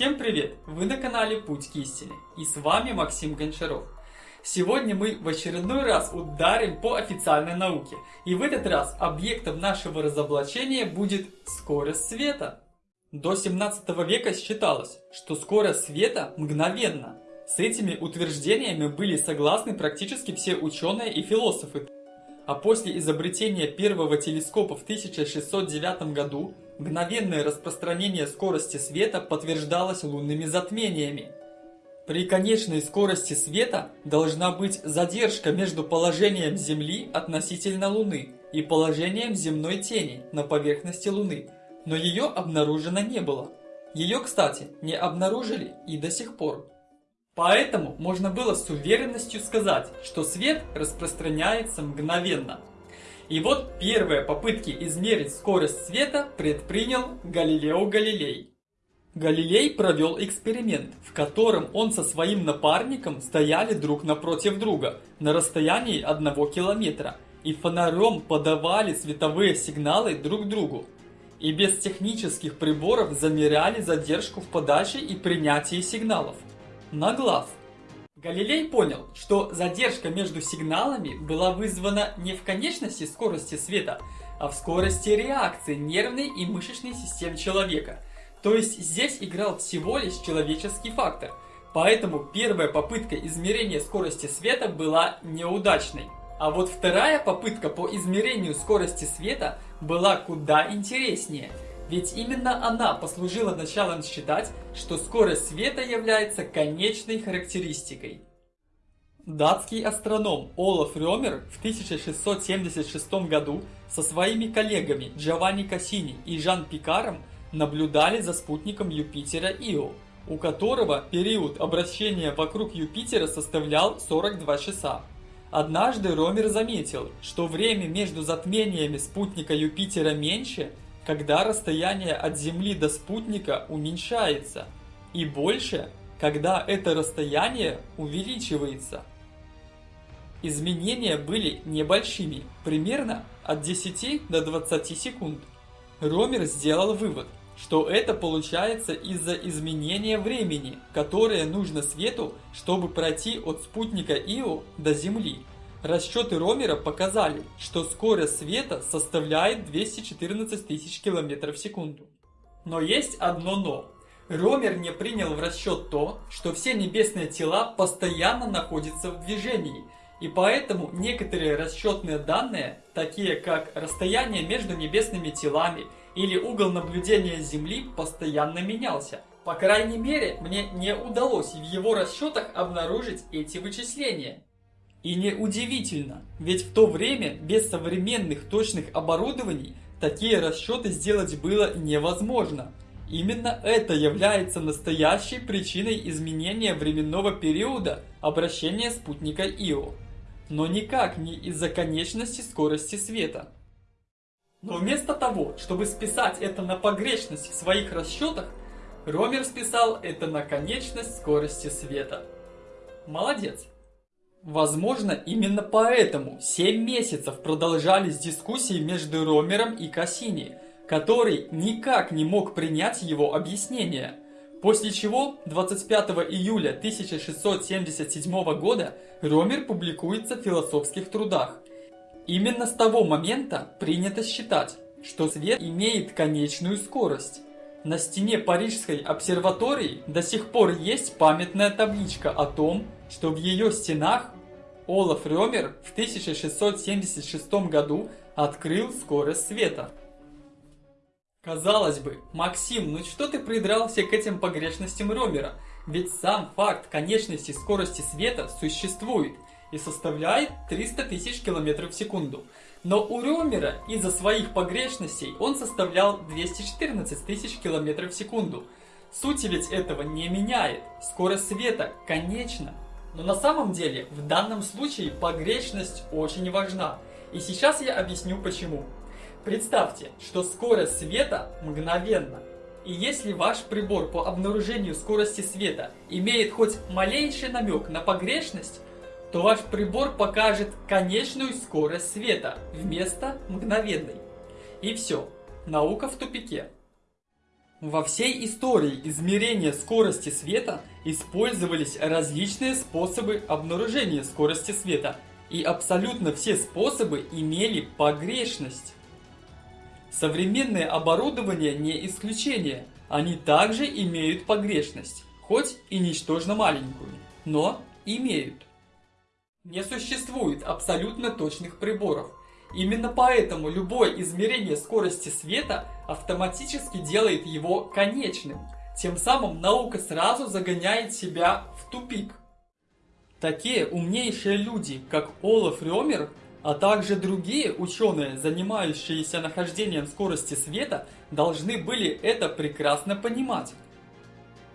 Всем привет! Вы на канале Путь к истине и с вами Максим Гончаров. Сегодня мы в очередной раз ударим по официальной науке. И в этот раз объектом нашего разоблачения будет скорость света. До 17 века считалось, что скорость света мгновенна. С этими утверждениями были согласны практически все ученые и философы. А после изобретения первого телескопа в 1609 году мгновенное распространение скорости света подтверждалось лунными затмениями. При конечной скорости света должна быть задержка между положением Земли относительно Луны и положением земной тени на поверхности Луны, но ее обнаружено не было. Ее, кстати, не обнаружили и до сих пор. Поэтому можно было с уверенностью сказать, что свет распространяется мгновенно. И вот первые попытки измерить скорость света предпринял Галилео Галилей. Галилей провел эксперимент, в котором он со своим напарником стояли друг напротив друга на расстоянии одного километра и фонарем подавали световые сигналы друг другу. И без технических приборов замеряли задержку в подаче и принятии сигналов на глаз. Галилей понял, что задержка между сигналами была вызвана не в конечности скорости света, а в скорости реакции нервной и мышечной систем человека. То есть здесь играл всего лишь человеческий фактор. Поэтому первая попытка измерения скорости света была неудачной. А вот вторая попытка по измерению скорости света была куда интереснее – ведь именно она послужила началом считать, что скорость света является конечной характеристикой. Датский астроном Олаф Рёмер в 1676 году со своими коллегами Джованни Кассини и Жан Пикаром наблюдали за спутником Юпитера Ио, у которого период обращения вокруг Юпитера составлял 42 часа. Однажды Ромер заметил, что время между затмениями спутника Юпитера меньше, когда расстояние от Земли до спутника уменьшается, и больше, когда это расстояние увеличивается. Изменения были небольшими, примерно от 10 до 20 секунд. Ромер сделал вывод, что это получается из-за изменения времени, которое нужно свету, чтобы пройти от спутника Ио до Земли. Расчеты Ромера показали, что скорость света составляет 214 тысяч километров в секунду. Но есть одно но. Ромер не принял в расчет то, что все небесные тела постоянно находятся в движении, и поэтому некоторые расчетные данные, такие как расстояние между небесными телами или угол наблюдения Земли, постоянно менялся. По крайней мере, мне не удалось в его расчетах обнаружить эти вычисления. И неудивительно, ведь в то время без современных точных оборудований такие расчеты сделать было невозможно. Именно это является настоящей причиной изменения временного периода обращения спутника Ио. Но никак не из-за конечности скорости света. Но вместо того, чтобы списать это на погрешность в своих расчетах, Ромер списал это на конечность скорости света. Молодец! Возможно, именно поэтому 7 месяцев продолжались дискуссии между Ромером и Кассини, который никак не мог принять его объяснение. После чего 25 июля 1677 года Ромер публикуется в философских трудах. Именно с того момента принято считать, что свет имеет конечную скорость. На стене Парижской обсерватории до сих пор есть памятная табличка о том, что в ее стенах Олаф Рёмер в 1676 году открыл скорость света. Казалось бы, Максим, ну что ты придрался к этим погрешностям Рёмера? Ведь сам факт конечности скорости света существует и составляет 300 тысяч километров в секунду. Но у Рёмера из-за своих погрешностей он составлял 214 тысяч километров в секунду. Суть ведь этого не меняет. Скорость света конечна. Но на самом деле в данном случае погрешность очень важна. И сейчас я объясню почему. Представьте, что скорость света мгновенна. И если ваш прибор по обнаружению скорости света имеет хоть малейший намек на погрешность, то ваш прибор покажет конечную скорость света вместо мгновенной. И все, наука в тупике. Во всей истории измерения скорости света использовались различные способы обнаружения скорости света, и абсолютно все способы имели погрешность. Современное оборудование не исключение, они также имеют погрешность, хоть и ничтожно маленькую, но имеют. Не существует абсолютно точных приборов, Именно поэтому любое измерение скорости света автоматически делает его конечным. Тем самым наука сразу загоняет себя в тупик. Такие умнейшие люди, как Олаф Рёмер, а также другие ученые, занимающиеся нахождением скорости света, должны были это прекрасно понимать.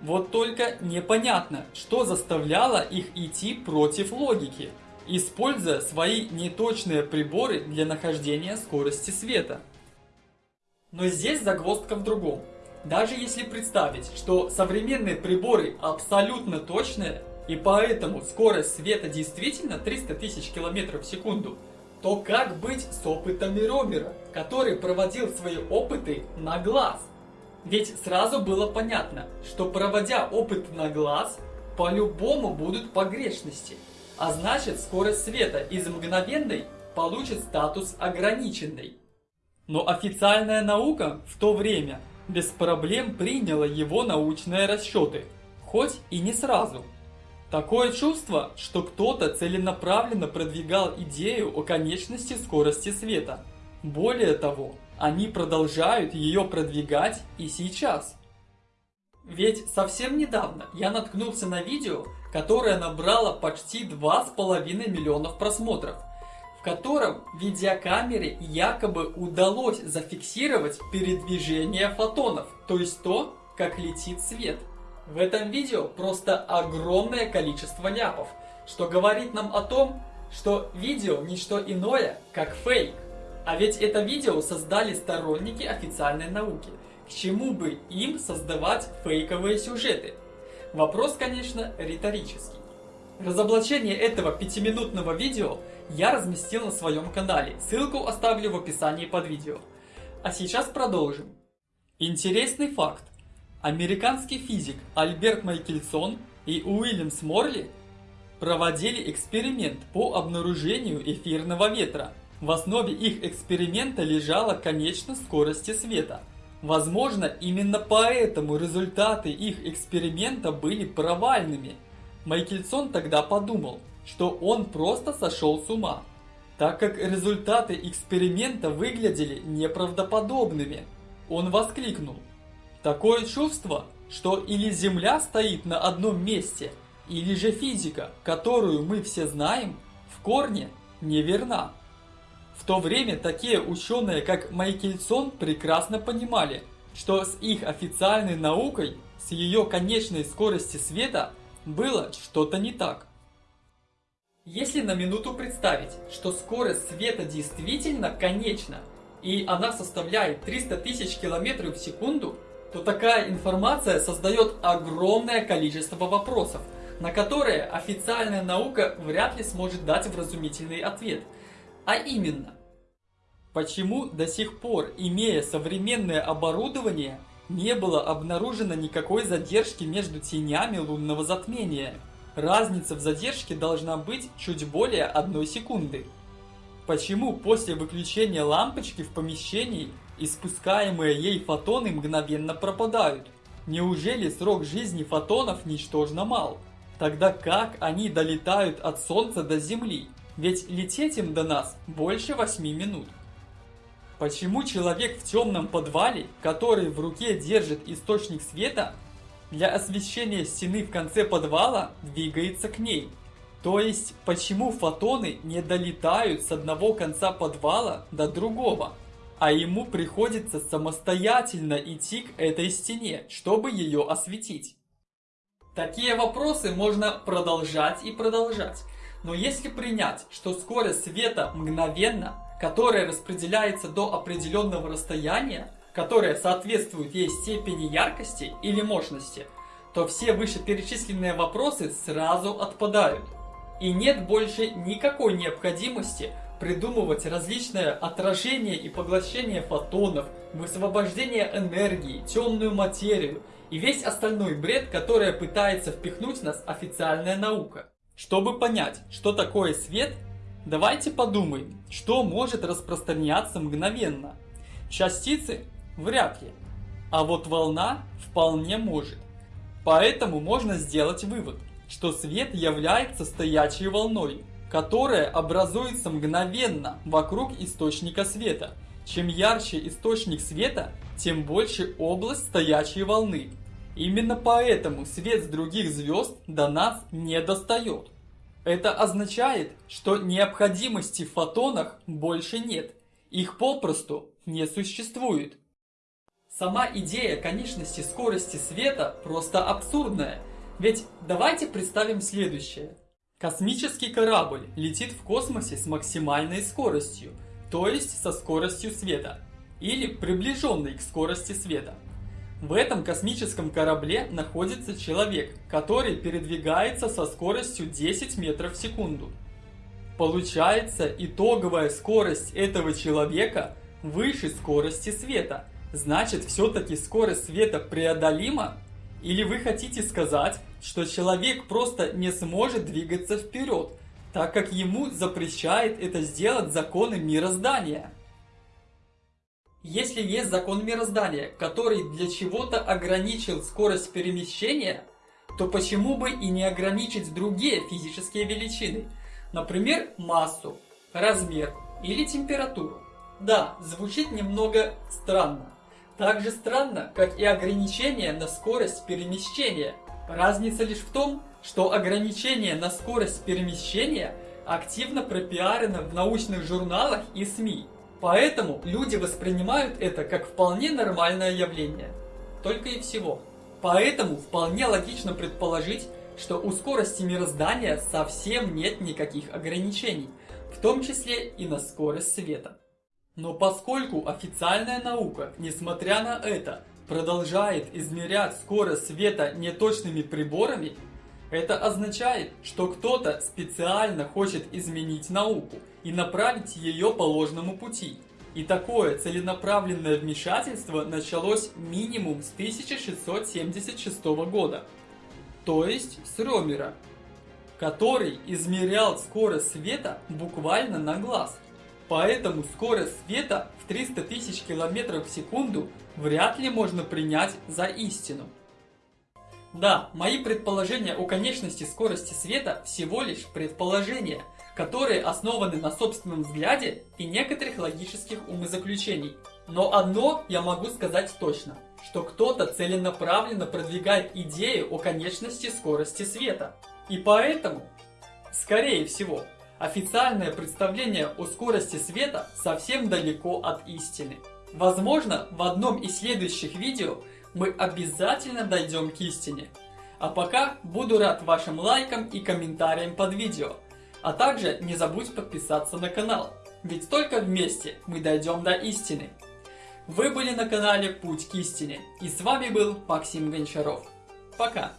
Вот только непонятно, что заставляло их идти против логики – используя свои неточные приборы для нахождения скорости света. Но здесь загвоздка в другом. Даже если представить, что современные приборы абсолютно точные, и поэтому скорость света действительно 300 тысяч километров в секунду, то как быть с опытами Ромера, который проводил свои опыты на глаз? Ведь сразу было понятно, что проводя опыт на глаз, по-любому будут погрешности – а значит скорость света из мгновенной получит статус ограниченной. Но официальная наука в то время без проблем приняла его научные расчеты, хоть и не сразу. Такое чувство, что кто-то целенаправленно продвигал идею о конечности скорости света. Более того, они продолжают ее продвигать и сейчас. Ведь совсем недавно я наткнулся на видео, которое набрало почти 2,5 миллионов просмотров, в котором видеокамере якобы удалось зафиксировать передвижение фотонов, то есть то, как летит свет. В этом видео просто огромное количество ляпов, что говорит нам о том, что видео не что иное, как фейк. А ведь это видео создали сторонники официальной науки – к чему бы им создавать фейковые сюжеты? Вопрос, конечно, риторический. Разоблачение этого пятиминутного видео я разместил на своем канале, ссылку оставлю в описании под видео. А сейчас продолжим. Интересный факт. Американский физик Альберт Майкельсон и Уильямс Морли проводили эксперимент по обнаружению эфирного ветра. В основе их эксперимента лежала конечность скорости света – Возможно, именно поэтому результаты их эксперимента были провальными. Майкельсон тогда подумал, что он просто сошел с ума, так как результаты эксперимента выглядели неправдоподобными. Он воскликнул. Такое чувство, что или Земля стоит на одном месте, или же физика, которую мы все знаем, в корне неверна. В то время такие ученые, как Майкельсон, прекрасно понимали, что с их официальной наукой, с ее конечной скорости света, было что-то не так. Если на минуту представить, что скорость света действительно конечна, и она составляет 300 тысяч километров в секунду, то такая информация создает огромное количество вопросов, на которые официальная наука вряд ли сможет дать вразумительный ответ – а именно, почему до сих пор, имея современное оборудование, не было обнаружено никакой задержки между тенями лунного затмения? Разница в задержке должна быть чуть более одной секунды. Почему после выключения лампочки в помещении испускаемые ей фотоны мгновенно пропадают? Неужели срок жизни фотонов ничтожно мал? Тогда как они долетают от Солнца до Земли? Ведь лететь им до нас больше 8 минут. Почему человек в темном подвале, который в руке держит источник света, для освещения стены в конце подвала двигается к ней? То есть, почему фотоны не долетают с одного конца подвала до другого, а ему приходится самостоятельно идти к этой стене, чтобы ее осветить? Такие вопросы можно продолжать и продолжать. Но если принять, что скорость света мгновенна, которая распределяется до определенного расстояния, которое соответствует ей степени яркости или мощности, то все вышеперечисленные вопросы сразу отпадают. И нет больше никакой необходимости придумывать различное отражение и поглощение фотонов, высвобождение энергии, темную материю и весь остальной бред, который пытается впихнуть нас официальная наука. Чтобы понять, что такое свет, давайте подумаем, что может распространяться мгновенно. Частицы вряд ли, а вот волна вполне может. Поэтому можно сделать вывод, что свет является стоячей волной, которая образуется мгновенно вокруг источника света. Чем ярче источник света, тем больше область стоячей волны. Именно поэтому свет с других звезд до нас не достает. Это означает, что необходимости в фотонах больше нет. Их попросту не существует. Сама идея конечности скорости света просто абсурдная. Ведь давайте представим следующее. Космический корабль летит в космосе с максимальной скоростью, то есть со скоростью света, или приближенной к скорости света. В этом космическом корабле находится человек, который передвигается со скоростью 10 метров в секунду. Получается, итоговая скорость этого человека выше скорости света. Значит, все-таки скорость света преодолима? Или вы хотите сказать, что человек просто не сможет двигаться вперед, так как ему запрещает это сделать законы мироздания? Если есть закон мироздания, который для чего-то ограничил скорость перемещения, то почему бы и не ограничить другие физические величины, например, массу, размер или температуру? Да, звучит немного странно. Так же странно, как и ограничение на скорость перемещения. Разница лишь в том, что ограничение на скорость перемещения активно пропиарено в научных журналах и СМИ. Поэтому люди воспринимают это как вполне нормальное явление. Только и всего. Поэтому вполне логично предположить, что у скорости мироздания совсем нет никаких ограничений, в том числе и на скорость света. Но поскольку официальная наука, несмотря на это, продолжает измерять скорость света неточными приборами, это означает, что кто-то специально хочет изменить науку и направить ее по ложному пути. И такое целенаправленное вмешательство началось минимум с 1676 года, то есть с Ромера, который измерял скорость света буквально на глаз. Поэтому скорость света в 300 тысяч километров в секунду вряд ли можно принять за истину. Да, мои предположения о конечности скорости света всего лишь предположения, которые основаны на собственном взгляде и некоторых логических умозаключений. Но одно я могу сказать точно, что кто-то целенаправленно продвигает идею о конечности скорости света. И поэтому, скорее всего, Официальное представление о скорости света совсем далеко от истины. Возможно, в одном из следующих видео мы обязательно дойдем к истине. А пока буду рад вашим лайкам и комментариям под видео. А также не забудь подписаться на канал, ведь только вместе мы дойдем до истины. Вы были на канале Путь к истине, и с вами был Максим Гончаров. Пока!